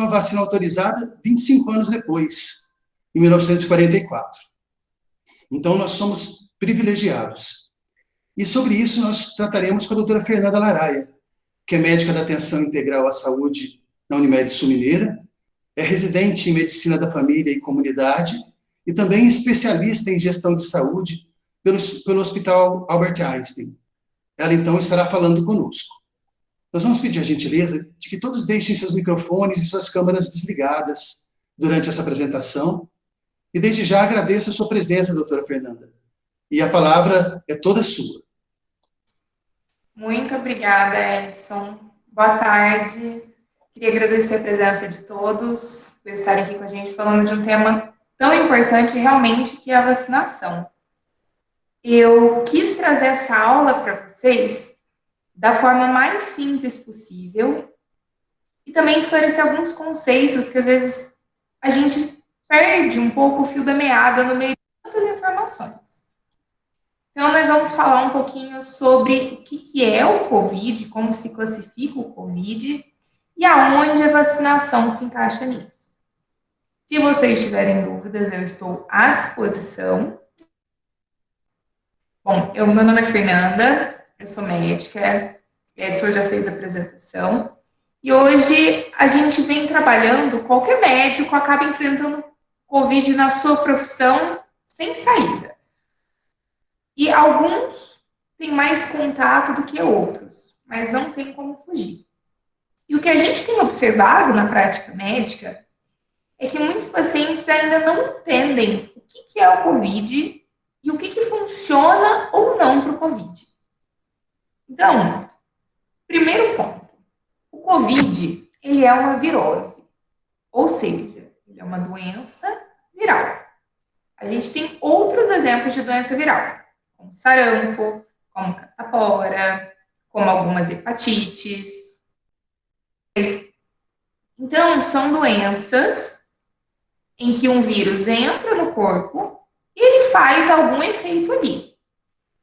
uma vacina autorizada 25 anos depois, em 1944. Então, nós somos privilegiados. E sobre isso nós trataremos com a doutora Fernanda Laraia, que é médica da atenção integral à saúde na Unimed Sul Mineira, é residente em medicina da família e comunidade e também especialista em gestão de saúde pelo, pelo Hospital Albert Einstein. Ela, então, estará falando conosco. Nós vamos pedir a gentileza de que todos deixem seus microfones e suas câmeras desligadas durante essa apresentação. E desde já agradeço a sua presença, doutora Fernanda. E a palavra é toda sua. Muito obrigada, Edson. Boa tarde. Queria agradecer a presença de todos por estarem aqui com a gente falando de um tema tão importante realmente que é a vacinação. Eu quis trazer essa aula para vocês da forma mais simples possível e também esclarecer alguns conceitos que às vezes a gente perde um pouco o fio da meada no meio de tantas informações. Então, nós vamos falar um pouquinho sobre o que, que é o COVID, como se classifica o COVID e aonde a vacinação se encaixa nisso. Se vocês tiverem dúvidas, eu estou à disposição. Bom, eu, meu nome é Fernanda, eu sou médica, Edson já fez a apresentação, e hoje a gente vem trabalhando, qualquer médico acaba enfrentando Covid na sua profissão sem saída. E alguns têm mais contato do que outros, mas não tem como fugir. E o que a gente tem observado na prática médica é que muitos pacientes ainda não entendem o que, é o COVID e o que, funciona ou não para o COVID. Então, primeiro ponto. O COVID, ele é uma virose, ou seja, ele é uma doença viral. A gente tem outros exemplos de doença viral como sarampo, como catapora, como algumas hepatites. Então, são doenças em que um vírus entra no corpo e ele faz algum efeito ali.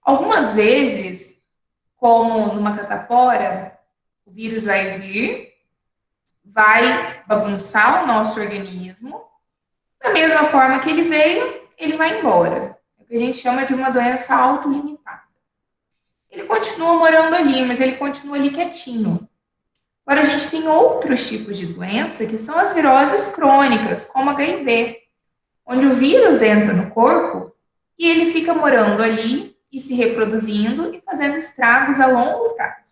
Algumas vezes, como numa catapora, o vírus vai vir, vai bagunçar o nosso organismo, da mesma forma que ele veio, ele vai embora que a gente chama de uma doença autolimitada. Ele continua morando ali, mas ele continua ali quietinho. Agora, a gente tem outros tipos de doença, que são as viroses crônicas, como HIV, onde o vírus entra no corpo e ele fica morando ali e se reproduzindo e fazendo estragos a longo prazo.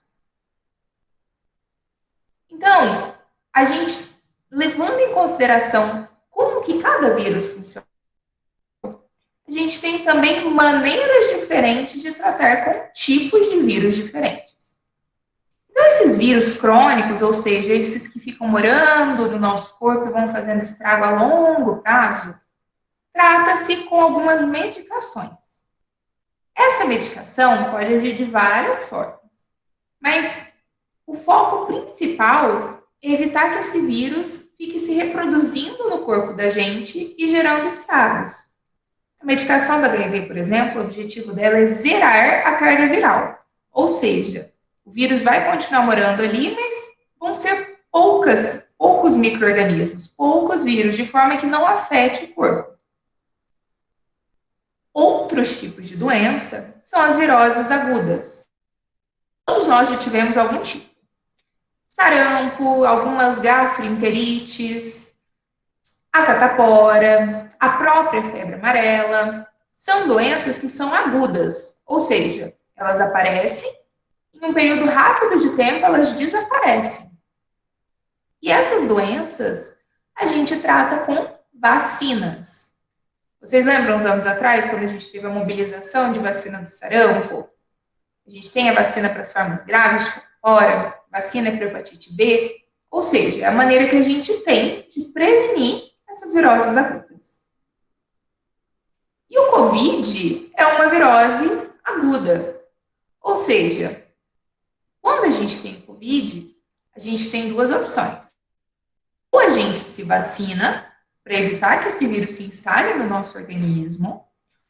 Então, a gente, levando em consideração como que cada vírus funciona, a gente tem também maneiras diferentes de tratar com tipos de vírus diferentes. Então, esses vírus crônicos, ou seja, esses que ficam morando no nosso corpo e vão fazendo estrago a longo prazo, trata-se com algumas medicações. Essa medicação pode agir de várias formas, mas o foco principal é evitar que esse vírus fique se reproduzindo no corpo da gente e gerando estragos. A medicação da HIV, por exemplo, o objetivo dela é zerar a carga viral. Ou seja, o vírus vai continuar morando ali, mas vão ser poucas, poucos micro-organismos, poucos vírus, de forma que não afete o corpo. Outros tipos de doença são as viroses agudas. Todos nós já tivemos algum tipo. Sarampo, algumas gastroenterites, a catapora, a própria febre amarela, são doenças que são agudas, ou seja, elas aparecem, em um período rápido de tempo elas desaparecem. E essas doenças a gente trata com vacinas. Vocês lembram uns anos atrás, quando a gente teve a mobilização de vacina do sarampo? A gente tem a vacina para as formas graves, ora, vacina para hepatite B, ou seja, é a maneira que a gente tem de prevenir essas viroses agudas. E o COVID é uma virose aguda. Ou seja, quando a gente tem COVID, a gente tem duas opções. Ou a gente se vacina para evitar que esse vírus se instale no nosso organismo,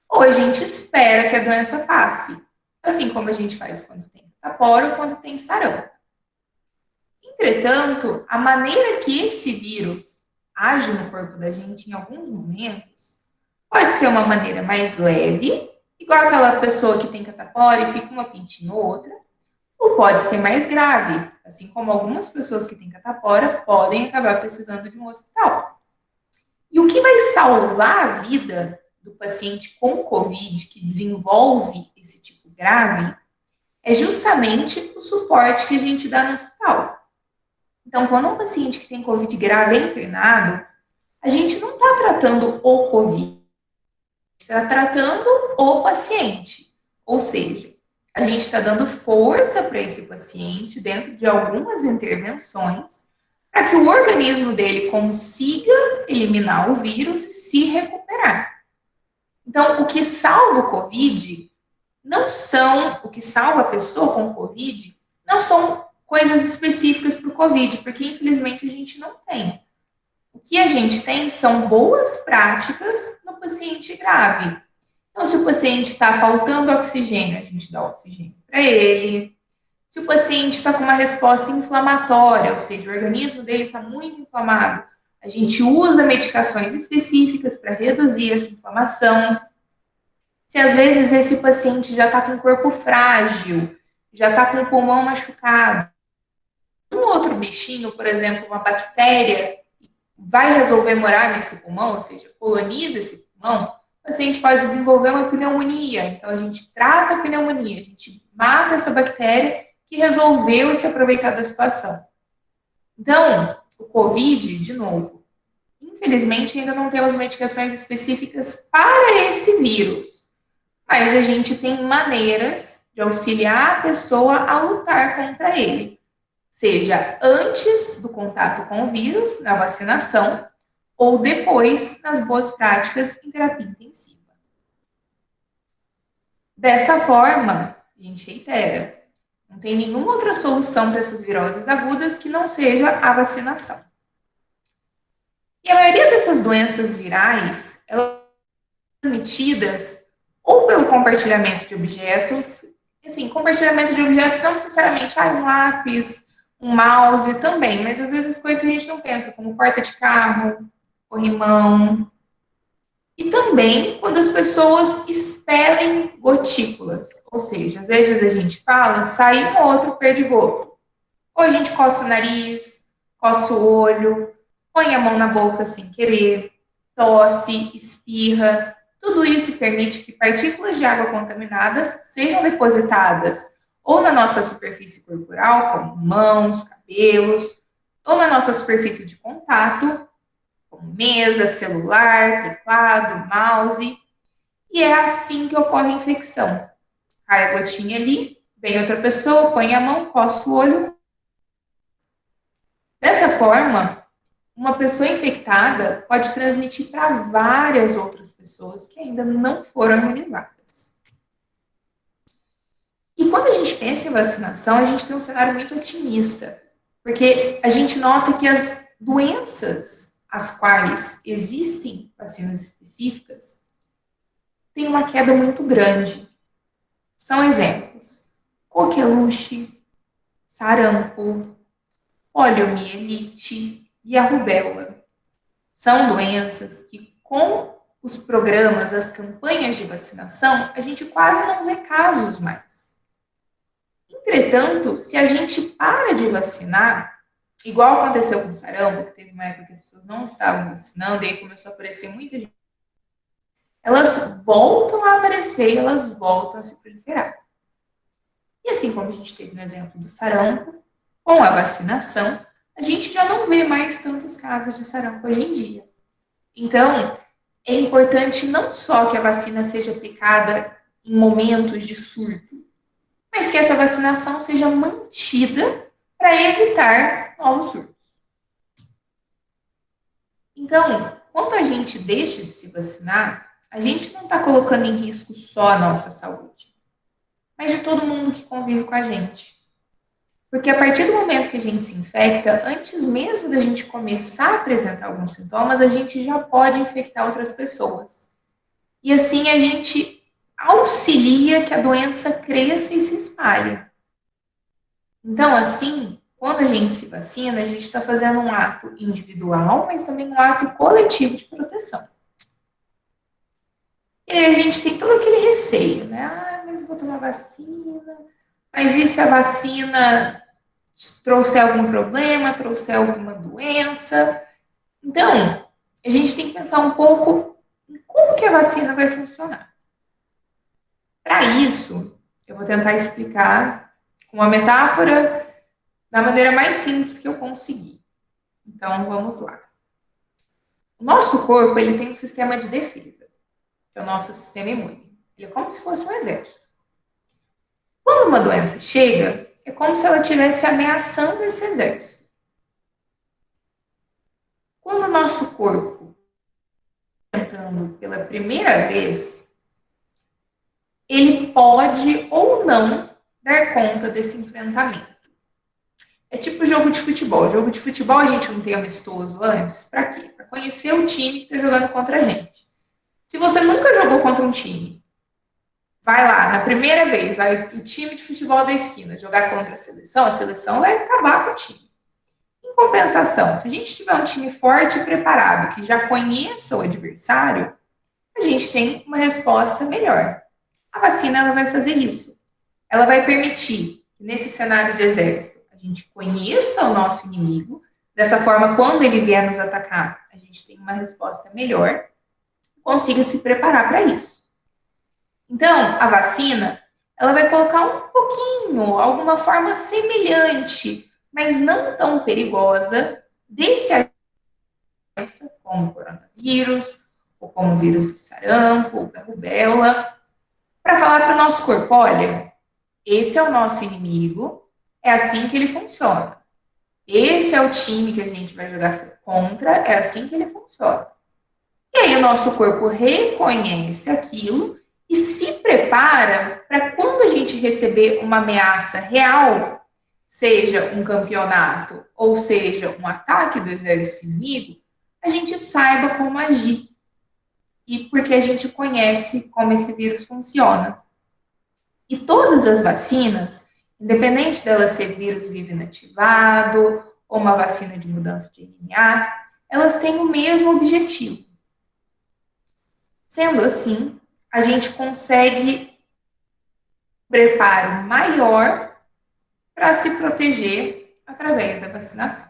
ou a gente espera que a doença passe, assim como a gente faz quando tem catapora ou quando tem sarampo. Entretanto, a maneira que esse vírus age no corpo da gente em alguns momentos pode ser uma maneira mais leve, igual aquela pessoa que tem catapora e fica uma pintinha ou outra, ou pode ser mais grave, assim como algumas pessoas que têm catapora podem acabar precisando de um hospital. E o que vai salvar a vida do paciente com Covid que desenvolve esse tipo grave é justamente o suporte que a gente dá no hospital. Então, quando um paciente que tem Covid grave é internado, a gente não está tratando o Covid, está tratando o paciente. Ou seja, a gente está dando força para esse paciente dentro de algumas intervenções para que o organismo dele consiga eliminar o vírus e se recuperar. Então, o que salva o Covid não são, o que salva a pessoa com Covid, não são coisas específicas para o Covid, porque infelizmente a gente não tem. O que a gente tem são boas práticas no paciente grave. Então, se o paciente está faltando oxigênio, a gente dá oxigênio para ele. Se o paciente está com uma resposta inflamatória, ou seja, o organismo dele está muito inflamado, a gente usa medicações específicas para reduzir essa inflamação. Se às vezes esse paciente já está com o corpo frágil, já está com o pulmão machucado, um outro bichinho, por exemplo, uma bactéria, vai resolver morar nesse pulmão, ou seja, coloniza esse pulmão, o paciente pode desenvolver uma pneumonia. Então, a gente trata a pneumonia, a gente mata essa bactéria que resolveu se aproveitar da situação. Então, o COVID, de novo, infelizmente ainda não temos medicações específicas para esse vírus, mas a gente tem maneiras de auxiliar a pessoa a lutar contra ele seja antes do contato com o vírus, na vacinação, ou depois, nas boas práticas em terapia intensiva. Dessa forma, a gente reitera, não tem nenhuma outra solução para essas viroses agudas que não seja a vacinação. E a maioria dessas doenças virais, elas são transmitidas ou pelo compartilhamento de objetos, assim, compartilhamento de objetos não necessariamente, ah, um lápis, um mouse também, mas às vezes coisas que a gente não pensa, como porta de carro, corrimão. E também quando as pessoas expelem gotículas, ou seja, às vezes a gente fala, sai um outro perdigoto. Ou a gente coça o nariz, coça o olho, põe a mão na boca sem querer, tosse, espirra. Tudo isso permite que partículas de água contaminadas sejam depositadas ou na nossa superfície corporal, como mãos, cabelos, ou na nossa superfície de contato, como mesa, celular, teclado, mouse. E é assim que ocorre a infecção. Cai a gotinha ali, vem outra pessoa, põe a mão, coça o olho. Dessa forma, uma pessoa infectada pode transmitir para várias outras pessoas que ainda não foram imunizadas. E quando a gente pensa em vacinação, a gente tem um cenário muito otimista, porque a gente nota que as doenças as quais existem vacinas específicas têm uma queda muito grande. São exemplos: coqueluche, sarampo, poliomielite e a rubéola. São doenças que, com os programas, as campanhas de vacinação, a gente quase não vê casos mais. Entretanto, se a gente para de vacinar, igual aconteceu com o sarampo, que teve uma época que as pessoas não estavam vacinando, e aí começou a aparecer muita gente, elas voltam a aparecer e elas voltam a se proliferar. E assim como a gente teve no exemplo do sarampo, com a vacinação, a gente já não vê mais tantos casos de sarampo hoje em dia. Então, é importante não só que a vacina seja aplicada em momentos de surto, mas que essa vacinação seja mantida para evitar novos surtos. Então, quando a gente deixa de se vacinar, a gente não está colocando em risco só a nossa saúde, mas de todo mundo que convive com a gente. Porque a partir do momento que a gente se infecta, antes mesmo da gente começar a apresentar alguns sintomas, a gente já pode infectar outras pessoas. E assim a gente auxilia que a doença cresça e se espalhe. Então, assim, quando a gente se vacina, a gente está fazendo um ato individual, mas também um ato coletivo de proteção. E aí a gente tem todo aquele receio, né? Ah, mas eu vou tomar vacina, mas e se a vacina trouxer algum problema, trouxer alguma doença? Então, a gente tem que pensar um pouco em como que a vacina vai funcionar. Para isso, eu vou tentar explicar com uma metáfora da maneira mais simples que eu conseguir. Então, vamos lá. O nosso corpo, ele tem um sistema de defesa, que é o nosso sistema imune. Ele é como se fosse um exército. Quando uma doença chega, é como se ela estivesse ameaçando esse exército. Quando o nosso corpo tentando pela primeira vez, ele pode ou não dar conta desse enfrentamento. É tipo jogo de futebol. Jogo de futebol a gente não tem amistoso antes. Para quê? Para conhecer o time que está jogando contra a gente. Se você nunca jogou contra um time, vai lá, na primeira vez, vai o time de futebol da esquina jogar contra a seleção, a seleção vai acabar com o time. Em compensação, se a gente tiver um time forte e preparado, que já conheça o adversário, a gente tem uma resposta melhor. A vacina ela vai fazer isso. Ela vai permitir nesse cenário de exército a gente conheça o nosso inimigo, dessa forma, quando ele vier nos atacar, a gente tem uma resposta melhor, consiga se preparar para isso. Então, a vacina, ela vai colocar um pouquinho, alguma forma semelhante, mas não tão perigosa, desse doença, como o coronavírus, ou como o vírus do sarampo, ou da rubéola, para falar para o nosso corpo, olha, esse é o nosso inimigo, é assim que ele funciona. Esse é o time que a gente vai jogar contra, é assim que ele funciona. E aí o nosso corpo reconhece aquilo e se prepara para quando a gente receber uma ameaça real, seja um campeonato ou seja um ataque do exército inimigo, a gente saiba como agir. E porque a gente conhece como esse vírus funciona. E todas as vacinas, Independente dela ser vírus vivo inativado ou uma vacina de mudança de RNA, elas têm o mesmo objetivo. Sendo assim, a gente consegue preparo maior para se proteger através da vacinação.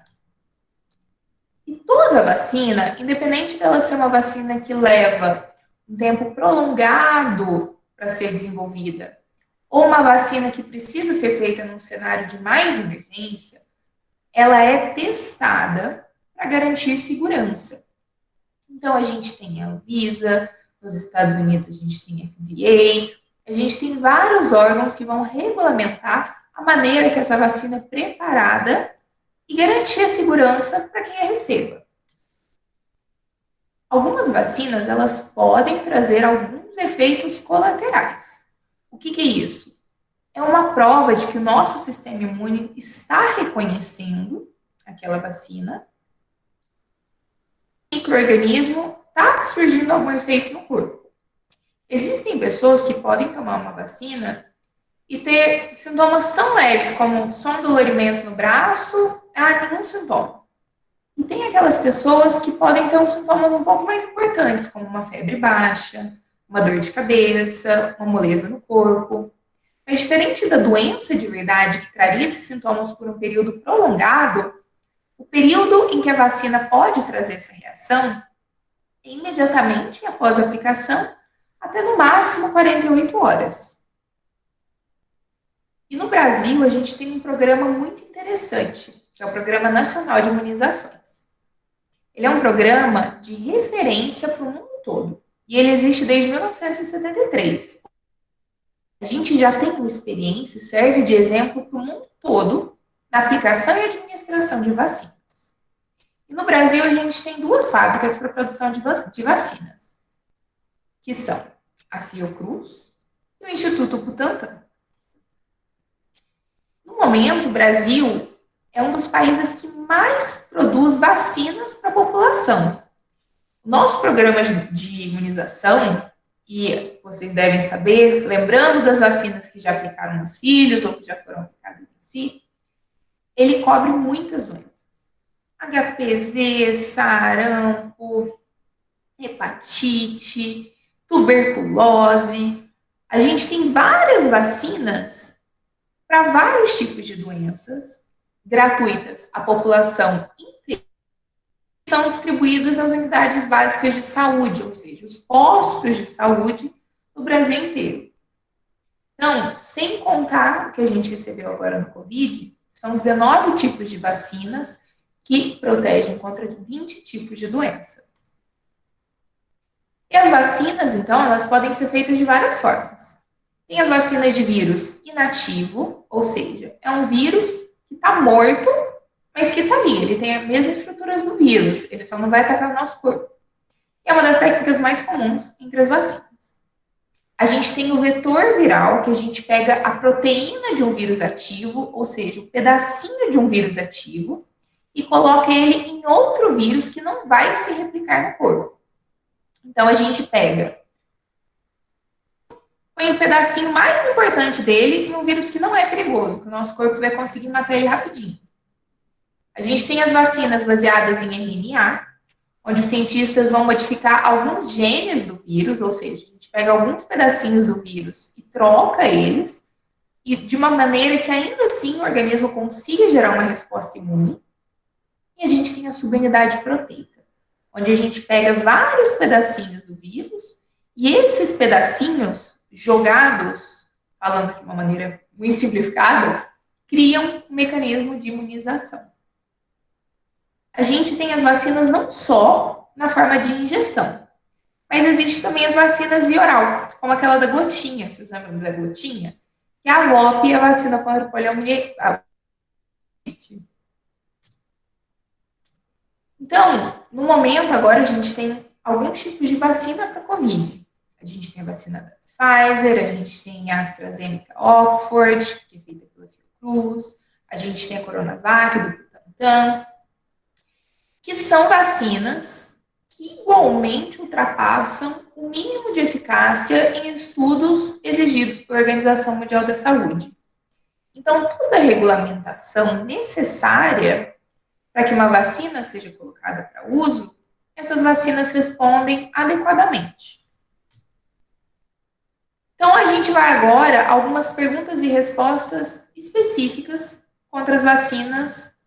E toda vacina, independente dela ser uma vacina que leva um tempo prolongado para ser desenvolvida, ou uma vacina que precisa ser feita num cenário de mais emergência, ela é testada para garantir segurança. Então, a gente tem a Anvisa, nos Estados Unidos a gente tem a FDA, a gente tem vários órgãos que vão regulamentar a maneira que essa vacina é preparada e garantir a segurança para quem a receba. Algumas vacinas, elas podem trazer alguns efeitos colaterais. O que, que é isso? É uma prova de que o nosso sistema imune está reconhecendo aquela vacina. O microorganismo está surgindo algum efeito no corpo. Existem pessoas que podem tomar uma vacina e ter sintomas tão leves como som dolorimento no braço, ah, nenhum sintoma. E tem aquelas pessoas que podem ter uns sintomas um pouco mais importantes, como uma febre baixa, uma dor de cabeça, uma moleza no corpo. Mas diferente da doença de verdade, que traria esses sintomas por um período prolongado, o período em que a vacina pode trazer essa reação é imediatamente após a aplicação, até no máximo 48 horas. E no Brasil, a gente tem um programa muito interessante, que é o Programa Nacional de Imunizações. Ele é um programa de referência para o mundo todo. E ele existe desde 1973. A gente já tem uma experiência e serve de exemplo para o mundo todo na aplicação e administração de vacinas. E no Brasil, a gente tem duas fábricas para produção de, de vacinas, que são a Fiocruz e o Instituto Butantan. No momento, o Brasil é um dos países que mais produz vacinas para a população. Nosso programa de imunização, e vocês devem saber, lembrando das vacinas que já aplicaram nos filhos ou que já foram aplicadas em si, ele cobre muitas doenças. HPV, sarampo, hepatite, tuberculose. A gente tem várias vacinas para vários tipos de doenças gratuitas à população. São distribuídas nas unidades básicas de saúde, ou seja, os postos de saúde no Brasil inteiro. Então, sem contar o que a gente recebeu agora no Covid, são 19 tipos de vacinas que protegem contra 20 tipos de doença. E as vacinas, então, elas podem ser feitas de várias formas. Tem as vacinas de vírus inativo, ou seja, é um vírus que está morto, mas que está ali. Ele tem as mesmas estruturas do vírus, ele só não vai atacar o nosso corpo. é uma das técnicas mais comuns entre as vacinas. A gente tem o vetor viral, que a gente pega a proteína de um vírus ativo, ou seja, um pedacinho de um vírus ativo, e coloca ele em outro vírus que não vai se replicar no corpo. Então, a gente pega põe um pedacinho mais importante dele em um vírus que não é perigoso, que o nosso corpo vai conseguir matar ele rapidinho. A gente tem as vacinas baseadas em RNA, onde os cientistas vão modificar alguns genes do vírus, ou seja, a gente pega alguns pedacinhos do vírus e troca eles, e de uma maneira que ainda assim o organismo consiga gerar uma resposta imune. E a gente tem a subunidade proteica, onde a gente pega vários pedacinhos do vírus, e esses pedacinhos jogados, falando de uma maneira muito simplificada, criam um mecanismo de imunização a gente tem as vacinas não só na forma de injeção, mas existe também as vacinas via oral, como aquela da gotinha, vocês lembram da gotinha? Que é a VOP, a vacina contra poliomielite. Então, no momento agora a gente tem alguns tipos de vacina para COVID. A gente tem a vacina da Pfizer, a gente tem a AstraZeneca Oxford, que é feita pela Fiocruz, a gente tem a Coronavac do Butantan, que são vacinas que igualmente ultrapassam o mínimo de eficácia em estudos exigidos pela Organização Mundial da Saúde. Então, toda a regulamentação necessária para que uma vacina seja colocada para uso, essas vacinas respondem adequadamente. Então, a gente vai agora a algumas perguntas e respostas específicas contra as vacinas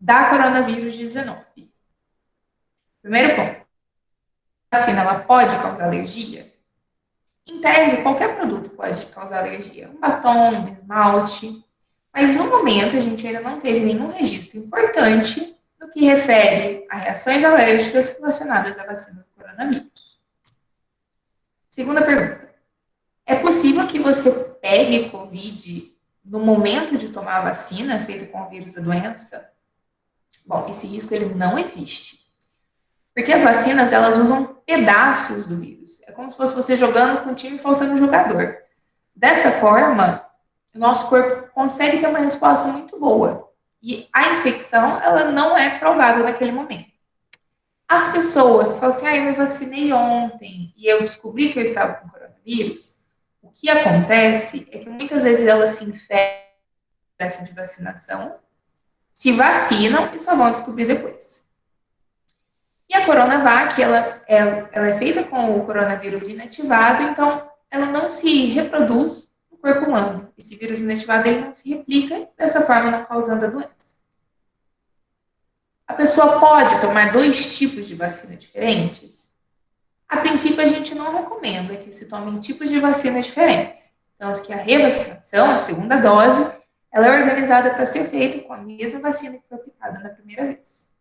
da coronavírus 19. Primeiro ponto. A vacina ela pode causar alergia? Em tese, qualquer produto pode causar alergia. Um batom, um esmalte. Mas no momento a gente ainda não teve nenhum registro importante no que refere a reações alérgicas relacionadas à vacina do coronavírus. Segunda pergunta. É possível que você pegue Covid no momento de tomar a vacina feita com o vírus da doença? Bom, esse risco ele não existe. Porque as vacinas, elas usam pedaços do vírus. É como se fosse você jogando com o time faltando um jogador. Dessa forma, o nosso corpo consegue ter uma resposta muito boa. E a infecção, ela não é provável naquele momento. As pessoas que falam assim, ah, eu me vacinei ontem e eu descobri que eu estava com coronavírus, o que acontece é que muitas vezes elas se infectam no processo de vacinação, se vacinam e só vão descobrir depois. E a Coronavac, ela é, ela é feita com o coronavírus inativado, então ela não se reproduz no corpo humano. Esse vírus inativado ele não se replica, dessa forma não causando a doença. A pessoa pode tomar dois tipos de vacina diferentes? A princípio, a gente não recomenda que se tomem tipos de vacina diferentes. Tanto que a revacinação, a segunda dose, ela é organizada para ser feita com a mesma vacina que foi aplicada na primeira vez.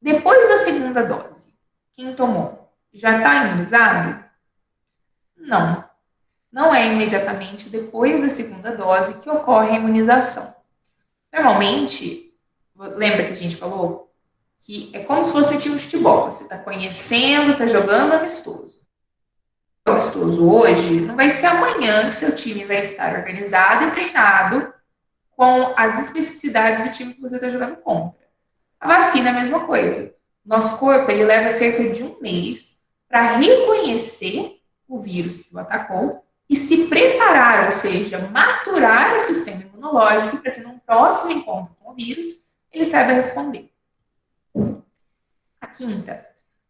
Depois da segunda dose, quem tomou já está imunizado? Não. Não é imediatamente depois da segunda dose que ocorre a imunização. Normalmente, lembra que a gente falou que é como se fosse um time de futebol. Você está conhecendo, está jogando amistoso. O amistoso hoje não vai ser amanhã que seu time vai estar organizado e treinado com as especificidades do time que você está jogando contra. A vacina é a mesma coisa. Nosso corpo ele leva cerca de um mês para reconhecer o vírus que o atacou e se preparar, ou seja, maturar o sistema imunológico para que num próximo encontro com o vírus ele saiba responder. A quinta,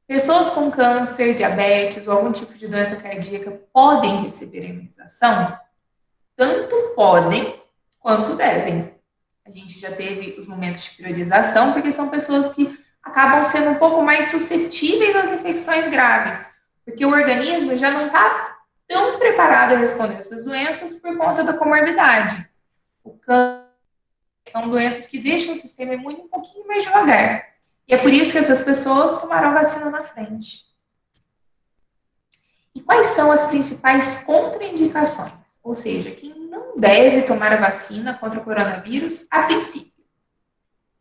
pessoas com câncer, diabetes ou algum tipo de doença cardíaca podem receber a imunização? Tanto podem quanto devem. A gente já teve os momentos de priorização, porque são pessoas que acabam sendo um pouco mais suscetíveis às infecções graves, porque o organismo já não está tão preparado a responder essas doenças por conta da comorbidade. O câncer são doenças que deixam o sistema imune um pouquinho mais devagar. E é por isso que essas pessoas tomaram a vacina na frente. E quais são as principais contraindicações? Ou seja, quem não deve tomar a vacina contra o coronavírus a princípio.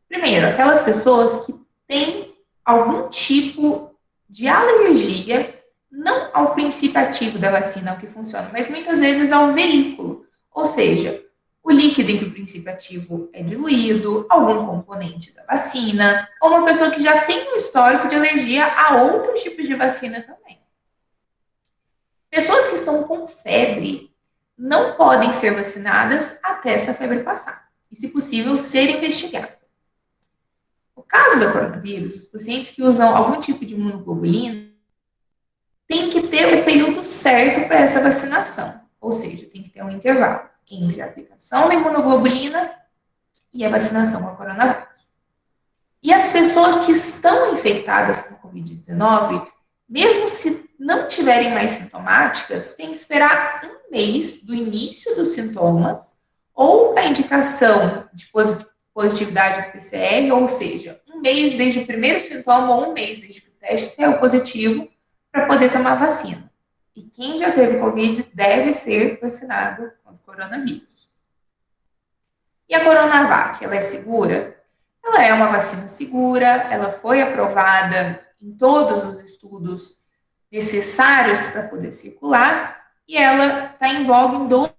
Primeiro, aquelas pessoas que têm algum tipo de alergia não ao princípio ativo da vacina, ao que funciona, mas muitas vezes ao veículo. Ou seja, o líquido em que o princípio ativo é diluído, algum componente da vacina, ou uma pessoa que já tem um histórico de alergia a outros tipos de vacina também. Pessoas que estão com febre não podem ser vacinadas até essa febre passar, e, se possível, ser investigadas. No caso da coronavírus, os pacientes que usam algum tipo de imunoglobulina tem que ter o período certo para essa vacinação, ou seja, tem que ter um intervalo entre a aplicação da imunoglobulina e a vacinação com a coronavírus. E as pessoas que estão infectadas com Covid-19, mesmo se não tiverem mais sintomáticas, tem que esperar um mês do início dos sintomas ou a indicação de positividade do PCR, ou seja, um mês desde o primeiro sintoma ou um mês desde que o teste saiu positivo para poder tomar vacina. E quem já teve Covid deve ser vacinado contra o coronavírus. E a Coronavac, ela é segura? Ela é uma vacina segura, ela foi aprovada em todos os estudos necessários para poder circular e ela está em voga em 12.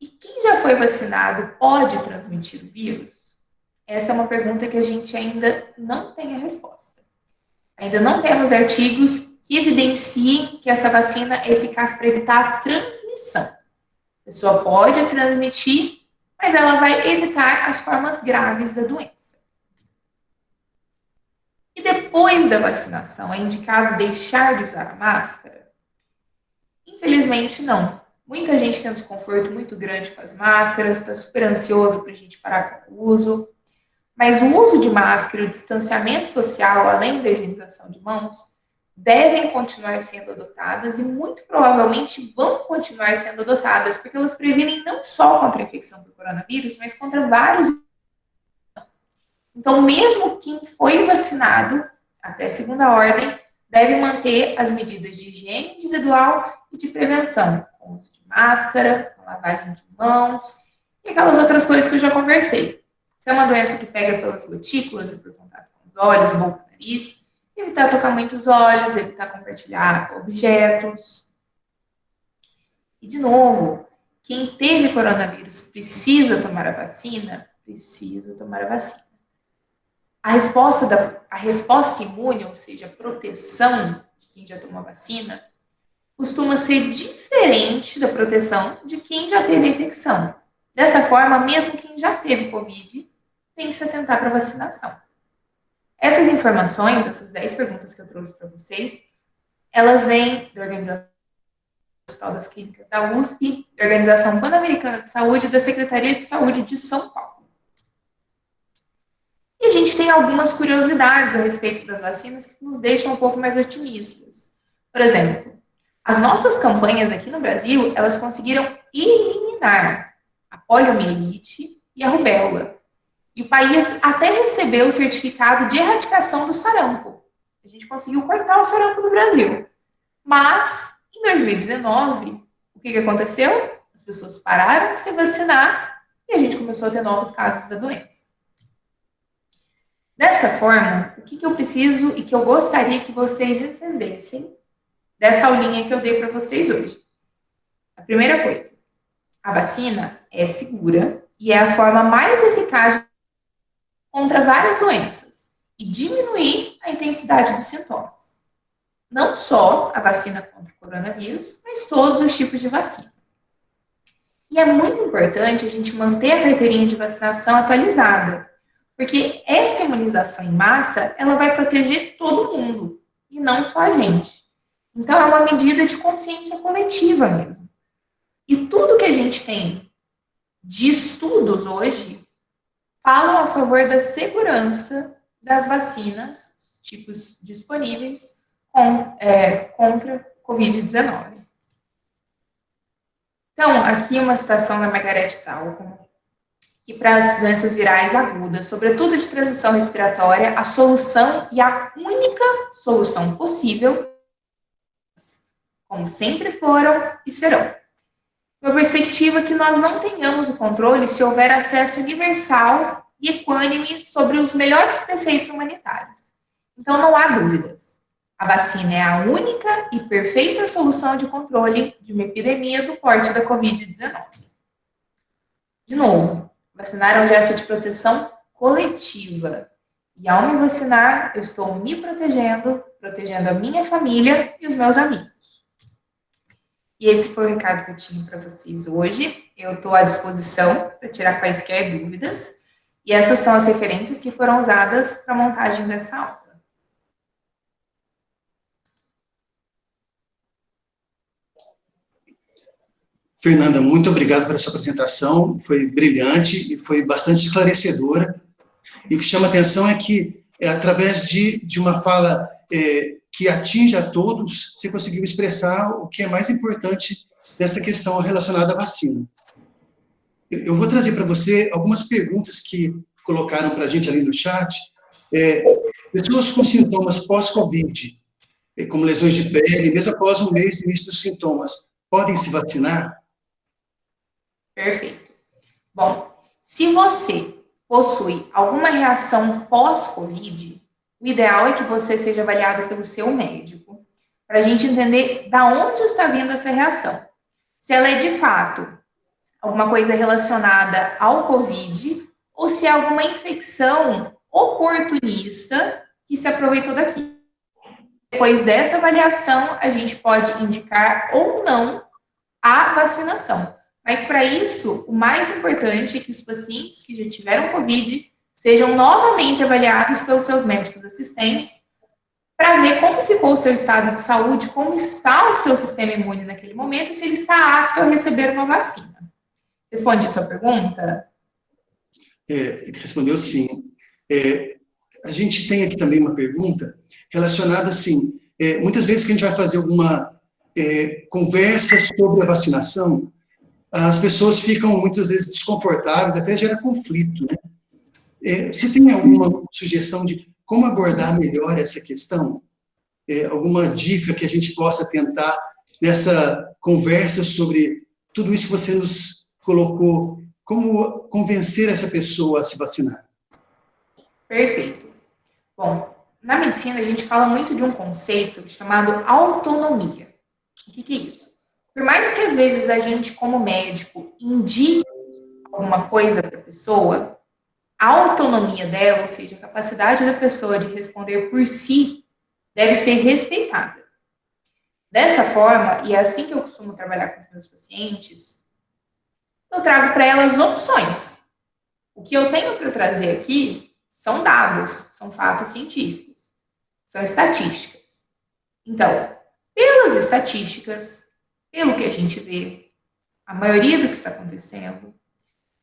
E quem já foi vacinado pode transmitir o vírus? Essa é uma pergunta que a gente ainda não tem a resposta. Ainda não temos artigos que evidenciem que essa vacina é eficaz para evitar a transmissão. A pessoa pode transmitir, mas ela vai evitar as formas graves da doença. E depois da vacinação, é indicado deixar de usar a máscara? Infelizmente, não. Muita gente tem um desconforto muito grande com as máscaras, está super ansioso para a gente parar com o uso. Mas o uso de máscara, o distanciamento social, além da higienização de mãos, devem continuar sendo adotadas e muito provavelmente vão continuar sendo adotadas, porque elas previnem não só contra a infecção por coronavírus, mas contra vários. Então, mesmo quem foi vacinado, até segunda ordem, deve manter as medidas de higiene individual e de prevenção, com uso de máscara, lavagem de mãos e aquelas outras coisas que eu já conversei. Se é uma doença que pega pelas gotículas e por contato com os olhos, boca, nariz, evitar tocar muito os olhos, evitar compartilhar objetos. E, de novo, quem teve coronavírus precisa tomar a vacina? Precisa tomar a vacina. A resposta, da, a resposta imune, ou seja, a proteção de quem já tomou a vacina, costuma ser diferente da proteção de quem já teve a infecção. Dessa forma, mesmo quem já teve Covid tem que se atentar para a vacinação. Essas informações, essas 10 perguntas que eu trouxe para vocês, elas vêm da Organização Hospital das Clínicas da USP, da Organização Pan-Americana de Saúde e da Secretaria de Saúde de São Paulo. A gente tem algumas curiosidades a respeito das vacinas que nos deixam um pouco mais otimistas. Por exemplo, as nossas campanhas aqui no Brasil, elas conseguiram eliminar a poliomielite e a rubéola. E o país até recebeu o certificado de erradicação do sarampo. A gente conseguiu cortar o sarampo no Brasil. Mas, em 2019, o que, que aconteceu? As pessoas pararam de se vacinar e a gente começou a ter novos casos da doença. Dessa forma, o que, que eu preciso e que eu gostaria que vocês entendessem dessa aulinha que eu dei para vocês hoje? A primeira coisa, a vacina é segura e é a forma mais eficaz contra várias doenças e diminuir a intensidade dos sintomas. não só a vacina contra o coronavírus, mas todos os tipos de vacina. E é muito importante a gente manter a carteirinha de vacinação atualizada, porque essa imunização em massa, ela vai proteger todo mundo, e não só a gente. Então, é uma medida de consciência coletiva mesmo. E tudo que a gente tem de estudos hoje falam a favor da segurança das vacinas, os tipos disponíveis, com, é, contra Covid-19. Então, aqui uma citação da Margaret Talcott, que para as doenças virais agudas, sobretudo de transmissão respiratória, a solução e a única solução possível, como sempre foram e serão. Uma perspectiva que nós não tenhamos o controle se houver acesso universal e equânime sobre os melhores preceitos humanitários. Então, não há dúvidas. A vacina é a única e perfeita solução de controle de uma epidemia do porte da Covid-19. De novo, vacinar é um gesto de proteção coletiva. E ao me vacinar, eu estou me protegendo, protegendo a minha família e os meus amigos. E esse foi o recado que eu tinha para vocês hoje. Eu estou à disposição para tirar quaisquer dúvidas. E essas são as referências que foram usadas para a montagem dessa aula. Fernanda, muito obrigado pela sua apresentação, foi brilhante e foi bastante esclarecedora. E o que chama atenção é que, é, através de, de uma fala é, que atinge a todos, você conseguiu expressar o que é mais importante dessa questão relacionada à vacina. Eu vou trazer para você algumas perguntas que colocaram para a gente ali no chat. É, pessoas com sintomas pós-Covid, é, como lesões de pele, mesmo após um mês do início dos sintomas, podem se vacinar? Perfeito. Bom, se você possui alguma reação pós-Covid, o ideal é que você seja avaliado pelo seu médico, para a gente entender da onde está vindo essa reação. Se ela é de fato alguma coisa relacionada ao Covid, ou se é alguma infecção oportunista que se aproveitou daqui. Depois dessa avaliação, a gente pode indicar ou não a vacinação. Mas para isso, o mais importante é que os pacientes que já tiveram Covid sejam novamente avaliados pelos seus médicos assistentes para ver como ficou o seu estado de saúde, como está o seu sistema imune naquele momento e se ele está apto a receber uma vacina. Respondi sua pergunta? É, respondeu sim. É, a gente tem aqui também uma pergunta relacionada, assim, é, muitas vezes que a gente vai fazer alguma é, conversa sobre a vacinação, as pessoas ficam muitas vezes desconfortáveis, até gera conflito, né? É, você tem alguma sugestão de como abordar melhor essa questão? É, alguma dica que a gente possa tentar nessa conversa sobre tudo isso que você nos colocou? Como convencer essa pessoa a se vacinar? Perfeito. Bom, na medicina a gente fala muito de um conceito chamado autonomia. O que, que é isso? Por mais que às vezes a gente, como médico, indique alguma coisa para a pessoa, a autonomia dela, ou seja, a capacidade da pessoa de responder por si, deve ser respeitada. Dessa forma, e é assim que eu costumo trabalhar com os meus pacientes, eu trago para elas opções. O que eu tenho para trazer aqui são dados, são fatos científicos, são estatísticas. Então, pelas estatísticas, pelo que a gente vê, a maioria do que está acontecendo,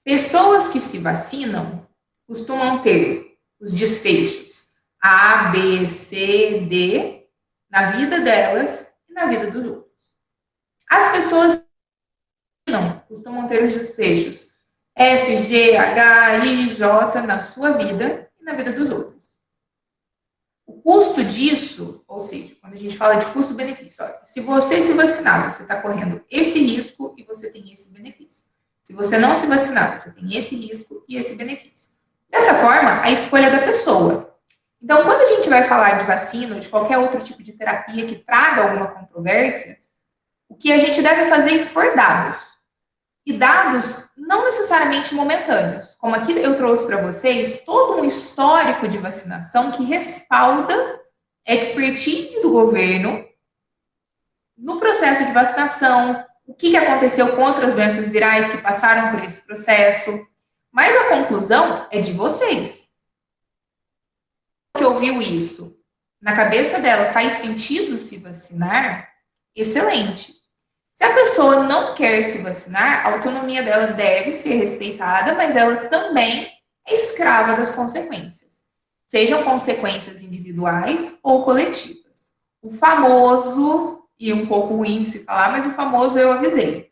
pessoas que se vacinam costumam ter os desfechos A, B, C, D na vida delas e na vida dos outros. As pessoas não costumam ter os desfechos F, G, H, I, J na sua vida e na vida dos outros. Custo disso, ou seja, quando a gente fala de custo-benefício, se você se vacinar, você está correndo esse risco e você tem esse benefício. Se você não se vacinar, você tem esse risco e esse benefício. Dessa forma, a escolha é da pessoa. Então, quando a gente vai falar de vacina ou de qualquer outro tipo de terapia que traga alguma controvérsia, o que a gente deve fazer é expor dados e dados não necessariamente momentâneos. Como aqui eu trouxe para vocês todo um histórico de vacinação que respalda expertise do governo no processo de vacinação, o que, aconteceu com outras doenças virais que passaram por esse processo, mas a conclusão é de vocês. Que ouviu isso, na cabeça dela faz sentido se vacinar, excelente. Se a pessoa não quer se vacinar, a autonomia dela deve ser respeitada, mas ela também é escrava das consequências, sejam consequências individuais ou coletivas. O famoso, e um pouco ruim se falar, mas o famoso eu avisei.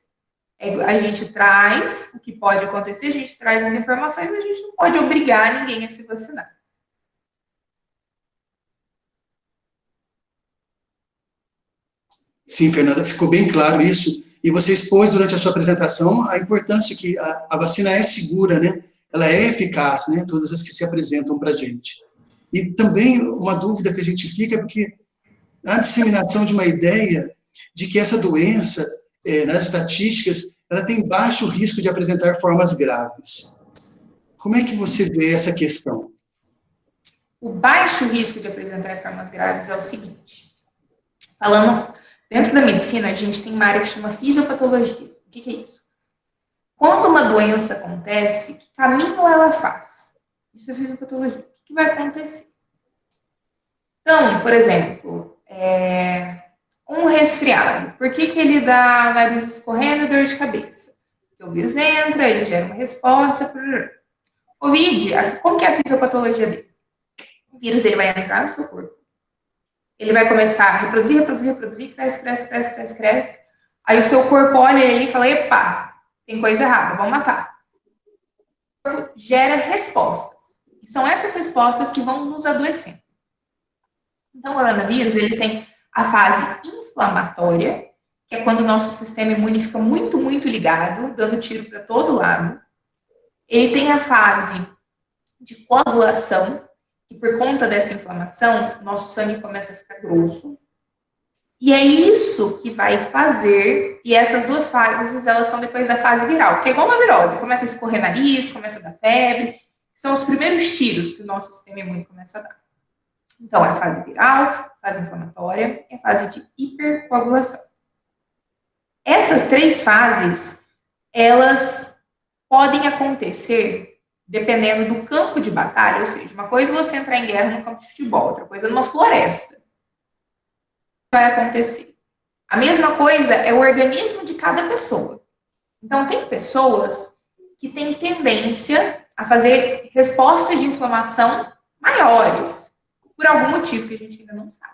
É, a gente traz o que pode acontecer, a gente traz as informações, mas a gente não pode obrigar ninguém a se vacinar. Sim, Fernanda, ficou bem claro isso. E você expôs durante a sua apresentação a importância que a, a vacina é segura, né? Ela é eficaz, né? Todas as que se apresentam para a gente. E também uma dúvida que a gente fica é porque a disseminação de uma ideia de que essa doença, é, nas estatísticas, ela tem baixo risco de apresentar formas graves. Como é que você vê essa questão? O baixo risco de apresentar formas graves é o seguinte. Falando Dentro da medicina, a gente tem uma área que chama fisiopatologia. O que, que é isso? Quando uma doença acontece, que caminho ela faz? Isso é fisiopatologia. O que, que vai acontecer? Então, por exemplo, é, um resfriado. Por que, que ele dá nariz escorrendo e dor de cabeça? Porque o vírus entra, ele gera uma resposta. Covid, como que é a fisiopatologia dele? O vírus ele vai entrar no seu corpo ele vai começar a reproduzir, reproduzir, reproduzir, cresce, cresce, cresce, cresce, cresce. Aí o seu corpo olha ele e fala, epa, tem coisa errada, vamos matar. O corpo gera respostas. E são essas respostas que vão nos adoecendo. Então, o coronavírus, ele tem a fase inflamatória, que é quando o nosso sistema imune fica muito, muito ligado, dando tiro para todo lado. Ele tem a fase de coagulação, e por conta dessa inflamação, nosso sangue começa a ficar grosso. E é isso que vai fazer, e essas duas fases, elas são depois da fase viral, que é igual uma virose, começa a escorrer nariz, começa a dar febre, são os primeiros tiros que o nosso sistema imune começa a dar. Então, é a fase viral, fase inflamatória e a fase de hipercoagulação. Essas três fases, elas podem acontecer dependendo do campo de batalha, ou seja, uma coisa é você entrar em guerra no campo de futebol, outra coisa é numa floresta. Vai acontecer. A mesma coisa é o organismo de cada pessoa. Então, tem pessoas que têm tendência a fazer respostas de inflamação maiores, por algum motivo que a gente ainda não sabe.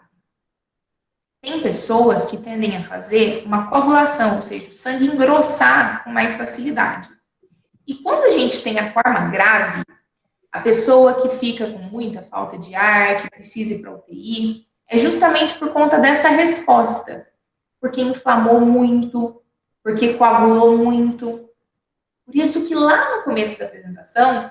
Tem pessoas que tendem a fazer uma coagulação, ou seja, o sangue engrossar com mais facilidade. E quando a gente tem a forma grave, a pessoa que fica com muita falta de ar, que precisa ir para UTI, é justamente por conta dessa resposta. Porque inflamou muito, porque coagulou muito. Por isso que lá no começo da apresentação,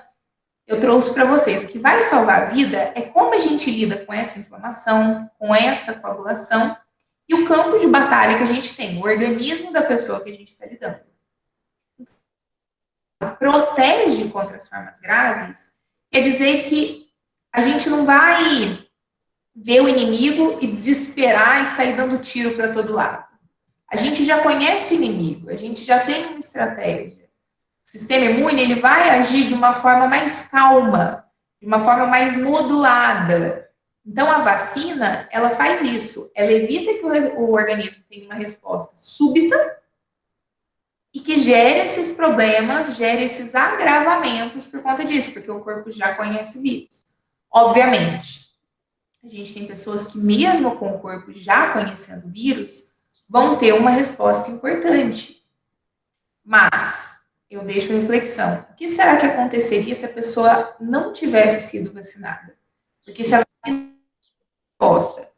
eu trouxe para vocês, o que vai salvar a vida é como a gente lida com essa inflamação, com essa coagulação, e o campo de batalha que a gente tem, o organismo da pessoa que a gente está lidando protege contra as formas graves, quer dizer que a gente não vai ver o inimigo e desesperar e sair dando tiro para todo lado. A gente já conhece o inimigo, a gente já tem uma estratégia. O sistema imune ele vai agir de uma forma mais calma, de uma forma mais modulada. Então a vacina, ela faz isso, ela evita que o, o organismo tenha uma resposta súbita e que gere esses problemas, gere esses agravamentos por conta disso, porque o corpo já conhece o vírus. Obviamente, a gente tem pessoas que, mesmo com o corpo já conhecendo o vírus, vão ter uma resposta importante. Mas, eu deixo a reflexão: o que será que aconteceria se a pessoa não tivesse sido vacinada? Porque se ela resposta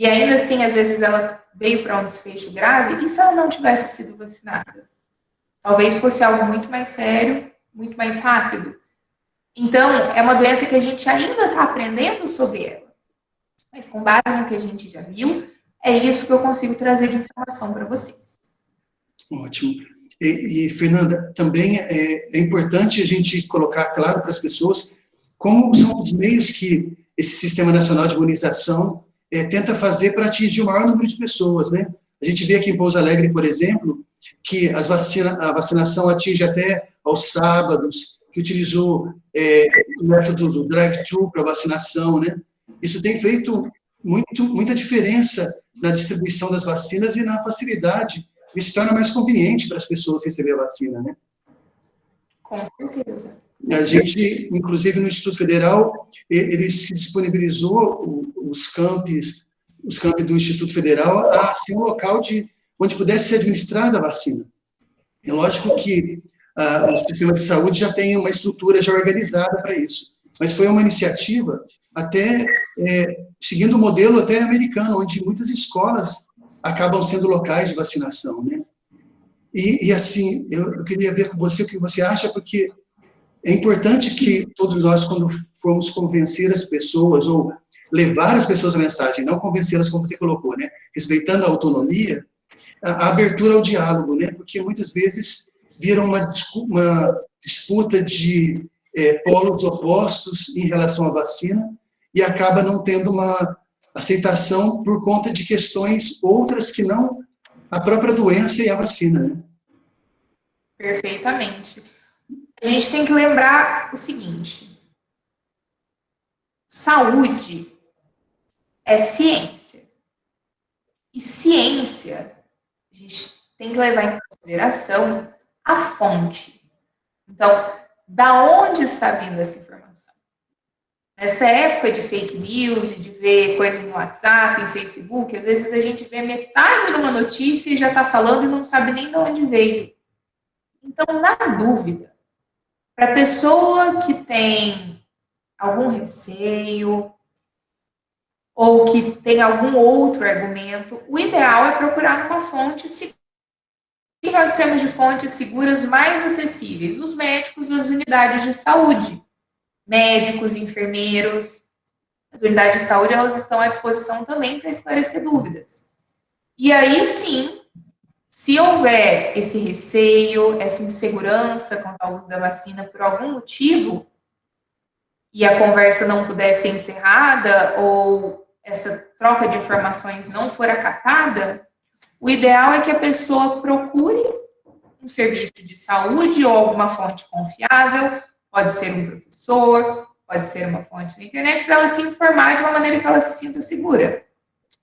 e ainda assim, às vezes, ela veio para um desfecho grave, e se ela não tivesse sido vacinada? Talvez fosse algo muito mais sério, muito mais rápido. Então, é uma doença que a gente ainda está aprendendo sobre ela. Mas com base no que a gente já viu, é isso que eu consigo trazer de informação para vocês. Ótimo. E, e, Fernanda, também é, é importante a gente colocar claro para as pessoas como são os meios que esse Sistema Nacional de Imunização é, tenta fazer para atingir o maior número de pessoas, né? A gente vê aqui em Pouso Alegre, por exemplo, que as vacina, a vacinação atinge até aos sábados, que utilizou é, o método do drive-thru para vacinação, né? Isso tem feito muito, muita diferença na distribuição das vacinas e na facilidade. Isso torna mais conveniente para as pessoas receber a vacina, né? Com certeza. A gente, inclusive no Instituto Federal, ele se disponibilizou os campos, os campos do Instituto Federal a ser um local de onde pudesse ser administrada a vacina. É lógico que ah, o sistema de saúde já tem uma estrutura já organizada para isso, mas foi uma iniciativa até é, seguindo o modelo até americano, onde muitas escolas acabam sendo locais de vacinação, né? E, e assim, eu, eu, queria ver com você o que você acha, porque é importante que todos nós, quando formos convencer as pessoas, ou levar as pessoas a mensagem, não convencê-las como você colocou, né? Respeitando a autonomia, a, abertura ao diálogo, né? Porque muitas vezes viram uma, uma disputa de é, polos opostos em relação à vacina e acaba não tendo uma aceitação por conta de questões outras que não a própria doença e a vacina, né? Perfeitamente. A gente tem que lembrar o seguinte: saúde é ciência. E ciência, gente tem que levar em consideração a fonte. Então, da onde está vindo essa informação? Nessa época de fake news, de ver coisa no WhatsApp, em Facebook, às vezes a gente vê metade de uma notícia e já está falando e não sabe nem de onde veio. Então, na dúvida, para a pessoa que tem algum receio ou que tem algum outro argumento, o ideal é procurar uma fonte segura. O que nós temos de fontes seguras mais acessíveis? Os médicos, as unidades de saúde. Médicos, enfermeiros. As unidades de saúde, elas estão à disposição também para esclarecer dúvidas. E aí sim, se houver esse receio, essa insegurança quanto ao uso da vacina por algum motivo, e a conversa não puder ser encerrada, ou essa troca de informações não for acatada, o ideal é que a pessoa procure um serviço de saúde ou alguma fonte confiável, pode ser um professor, pode ser uma fonte na internet, para ela se informar de uma maneira que ela se sinta segura.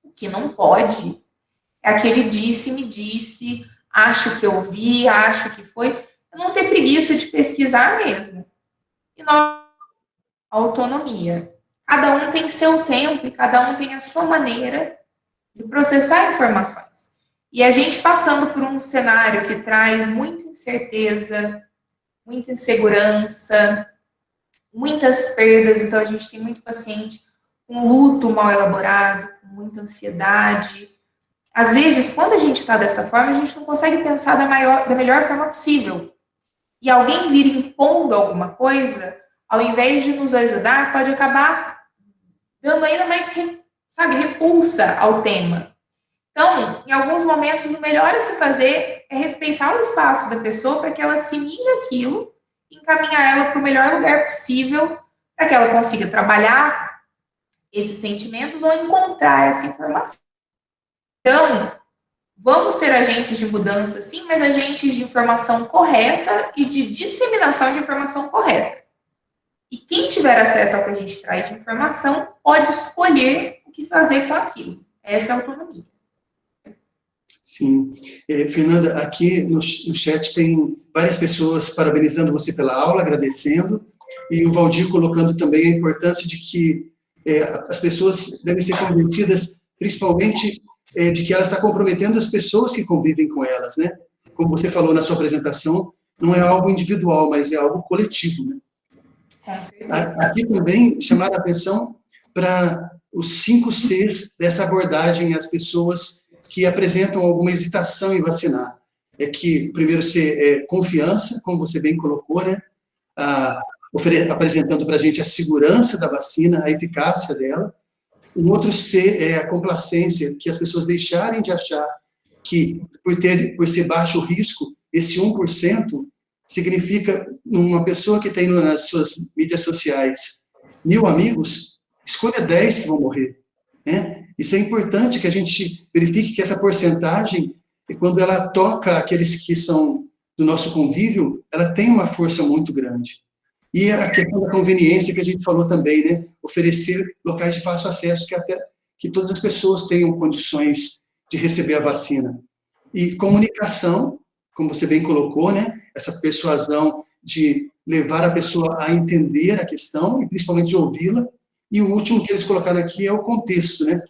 O que não pode é aquele disse-me disse, acho que eu vi, acho que foi. Não ter preguiça de pesquisar mesmo. E nós, autonomia. Cada um tem seu tempo e cada um tem a sua maneira de processar informações. E a gente passando por um cenário que traz muita incerteza, muita insegurança, muitas perdas, então a gente tem muito paciente com luto mal elaborado, com muita ansiedade, às vezes, quando a gente está dessa forma, a gente não consegue pensar da, maior, da melhor forma possível. E alguém vir impondo alguma coisa, ao invés de nos ajudar, pode acabar dando ainda mais, sabe, repulsa ao tema. Então, em alguns momentos, o melhor a se fazer é respeitar o espaço da pessoa para que ela assimile aquilo encaminhar ela para o melhor lugar possível para que ela consiga trabalhar esses sentimentos ou encontrar essa informação. Então, vamos ser agentes de mudança, sim, mas agentes de informação correta e de disseminação de informação correta. E quem tiver acesso ao que a gente traz de informação pode escolher o que fazer com aquilo. Essa é a autonomia. Sim. É, Fernanda, aqui no, no chat tem várias pessoas parabenizando você pela aula, agradecendo, e o Valdir colocando também a importância de que é, as pessoas devem ser convencidas, principalmente é, de que ela está comprometendo as pessoas que convivem com elas, né? Como você falou na sua apresentação, não é algo individual, mas é algo coletivo, né? Aqui também chamar a atenção para os cinco Cs dessa abordagem às pessoas que apresentam alguma hesitação em vacinar. É que o primeiro C é confiança, como você bem colocou, né? Ah, apresentando para a gente a segurança da vacina, a eficácia dela. Um outro C é a complacência, que as pessoas deixarem de achar que, por, ter, por ser baixo risco, esse 1% significa uma pessoa que tem nas suas mídias sociais mil amigos, escolha 10 que vão morrer. Né? Isso é importante que a gente verifique que essa porcentagem, quando ela toca aqueles que são do nosso convívio, ela tem uma força muito grande. E a questão da conveniência que a gente falou também, né? Oferecer locais de fácil acesso que até que todas as pessoas tenham condições de receber a vacina. E comunicação, como você bem colocou, né? Essa persuasão de levar a pessoa a entender a questão e principalmente de ouvi-la. E o último que eles colocaram aqui é o contexto, né?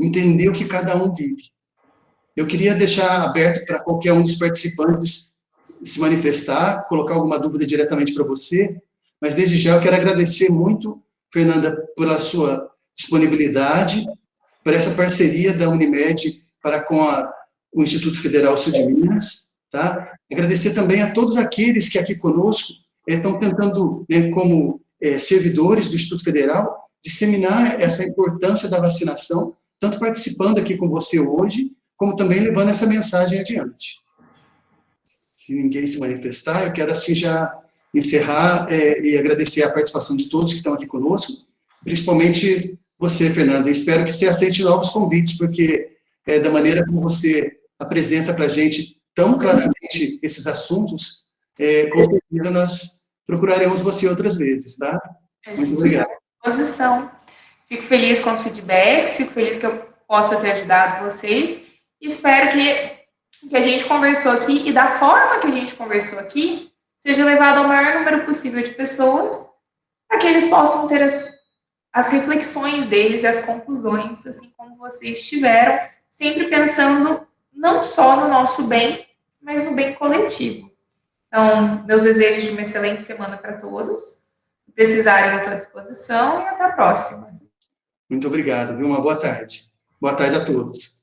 Entender o que cada um vive. Eu queria deixar aberto para qualquer um dos participantes se manifestar, colocar alguma dúvida diretamente para você, mas desde já eu quero agradecer muito, Fernanda, pela sua disponibilidade, por essa parceria da Unimed para com a, o Instituto Federal Sul de Minas, tá? Agradecer também a todos aqueles que aqui conosco eh, estão tentando, né, como eh, servidores do Instituto Federal, disseminar essa importância da vacinação, tanto participando aqui com você hoje, como também levando essa mensagem adiante se ninguém se manifestar, eu quero assim já encerrar é, e agradecer a participação de todos que estão aqui conosco, principalmente você, Fernanda. Espero que você aceite novos convites, porque é, da maneira como você apresenta para a gente tão claramente esses assuntos, é, com certeza nós procuraremos você outras vezes, tá? Muito obrigado. Posição. Fico feliz com os feedbacks, fico feliz que eu possa ter ajudado vocês. Espero que que a gente conversou aqui e da forma que a gente conversou aqui seja levado ao maior número possível de pessoas para que eles possam ter as, as reflexões deles e as conclusões, assim como vocês tiveram, sempre pensando não só no nosso bem, mas no bem coletivo. Então, meus desejos de uma excelente semana para todos. Se precisarem, eu estou à disposição e até a próxima. Muito obrigado, viu? Uma boa tarde. Boa tarde a todos.